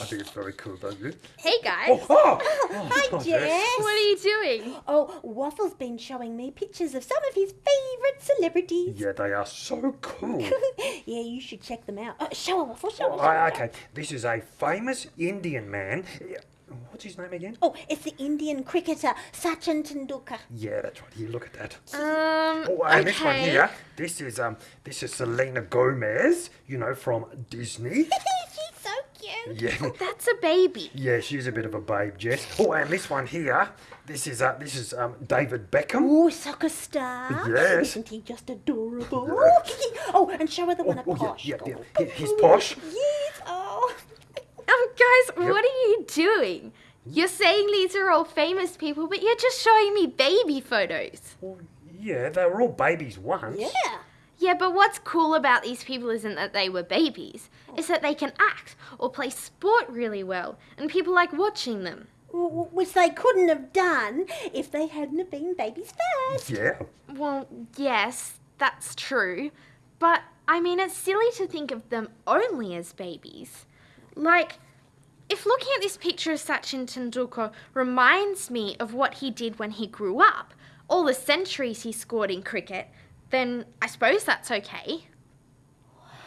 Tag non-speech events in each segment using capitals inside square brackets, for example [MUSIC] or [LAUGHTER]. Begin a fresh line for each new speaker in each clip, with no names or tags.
I think it's very cool, don't you?
Hey guys.
Oh, oh, [LAUGHS]
Hi,
oh,
Jess.
What are you doing?
Oh, Waffle's been showing me pictures of some of his favourite celebrities.
Yeah, they are so cool. [LAUGHS]
yeah, you should check them out. Uh, show her, Waffle, show her.
Oh,
show her.
okay, this is a famous Indian man. Yeah, What's his name again?
Oh, it's the Indian cricketer Sachin Tendulkar.
Yeah, that's right. Here, look at that.
Um.
Oh, and this one here. This is um, this is Selena Gomez. You know from Disney. [LAUGHS]
She's so cute.
Yeah,
That's a baby.
yeah, she's a bit of a babe, Jess. Oh, and this one here. This is uh, this is um, David Beckham.
Oh, soccer star.
Yes.
Isn't he just adorable? [LAUGHS]
Yeah.
oh, and show her the one
Oh,
at
oh, yeah,
Posh.
yeah, yeah.
Oh,
he's posh.
Yes, oh.
Um, guys, what are you doing? Mm-hmm. You're saying these are all famous people, but you're just showing me baby photos.
Well, yeah, they were all babies once.
Yeah.
Yeah, but what's cool about these people isn't that they were babies, oh. it's that they can act or play sport really well, and people like watching them.
W- w- Which they couldn't have done if they hadn't have been babies first.
Yeah.
Well, yes, that's true, but I mean, it's silly to think of them only as babies. Like, if looking at this picture of Sachin Tendulkar reminds me of what he did when he grew up, all the centuries he scored in cricket, then I suppose that's okay.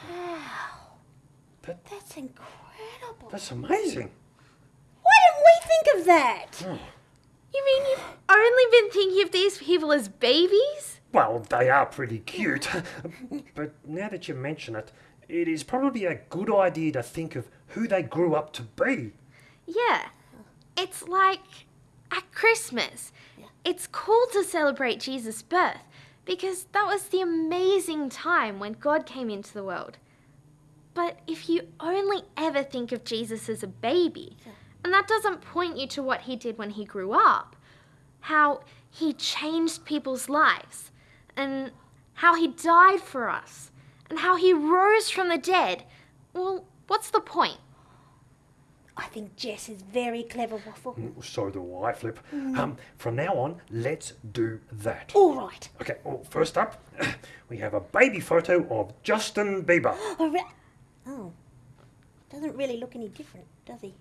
Wow.
That,
That's incredible.
that's amazing.
Why didn't we think of that? Hmm.
You mean you've only been thinking of these people as babies?
Well, they are pretty cute. [LAUGHS] but now that you mention it, it is probably a good idea to think of who they grew up to be.
Yeah. It's like at Christmas. Yeah. It's cool to celebrate Jesus' birth because that was the amazing time when God came into the world. But if you only ever think of Jesus as a baby, and that doesn't point you to what he did when he grew up, how he changed people's lives, and how he died for us, and how he rose from the dead, well, what's the point?
I think Jess is very clever, Waffle.
So do I, Flip. Um, from now on, let's do that.
All right.
Okay, well, first up, [CLEARS THROAT] we have a baby photo of Justin Bieber. [GASPS]
Oh, oh. Doesn't really look any different, does he?